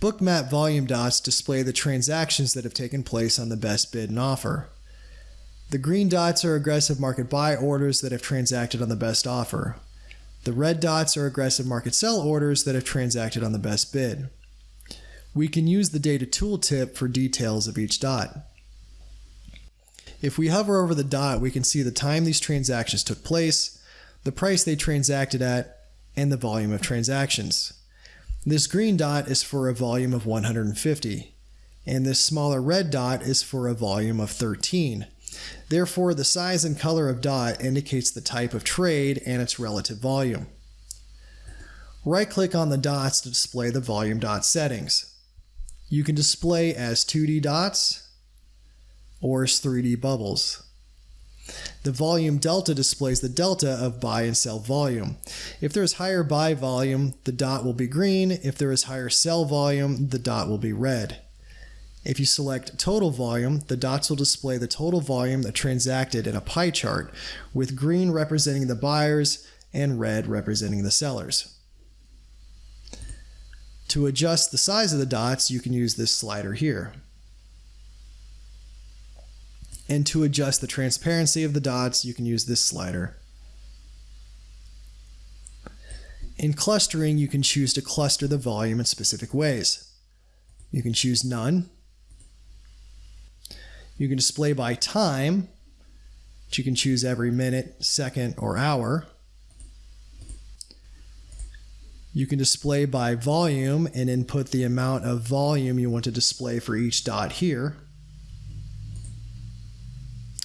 Bookmap volume dots display the transactions that have taken place on the best bid and offer. The green dots are aggressive market buy orders that have transacted on the best offer. The red dots are aggressive market sell orders that have transacted on the best bid. We can use the data tooltip for details of each dot. If we hover over the dot, we can see the time these transactions took place, the price they transacted at, and the volume of transactions. This green dot is for a volume of 150, and this smaller red dot is for a volume of 13. Therefore, the size and color of dot indicates the type of trade and its relative volume. Right-click on the dots to display the volume dot settings. You can display as 2D dots or as 3D bubbles. The volume delta displays the delta of buy and sell volume. If there is higher buy volume, the dot will be green. If there is higher sell volume, the dot will be red. If you select total volume, the dots will display the total volume that transacted in a pie chart, with green representing the buyers and red representing the sellers. To adjust the size of the dots, you can use this slider here. And to adjust the transparency of the dots, you can use this slider. In clustering, you can choose to cluster the volume in specific ways. You can choose none. You can display by time, which you can choose every minute, second, or hour. You can display by volume and input the amount of volume you want to display for each dot here.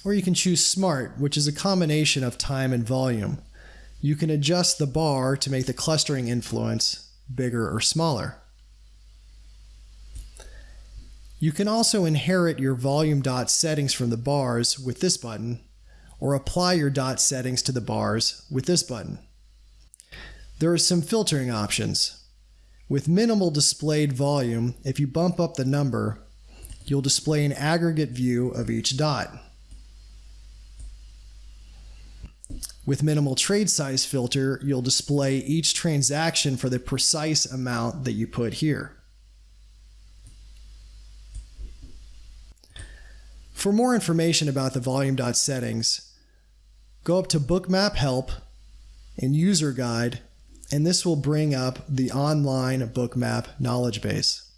Or you can choose Smart, which is a combination of time and volume. You can adjust the bar to make the clustering influence bigger or smaller. You can also inherit your volume dot settings from the bars with this button, or apply your dot settings to the bars with this button. There are some filtering options. With minimal displayed volume, if you bump up the number, you'll display an aggregate view of each dot. With minimal trade size filter, you'll display each transaction for the precise amount that you put here. For more information about the volume dot settings, go up to Bookmap Help and User Guide, and this will bring up the online Bookmap knowledge base.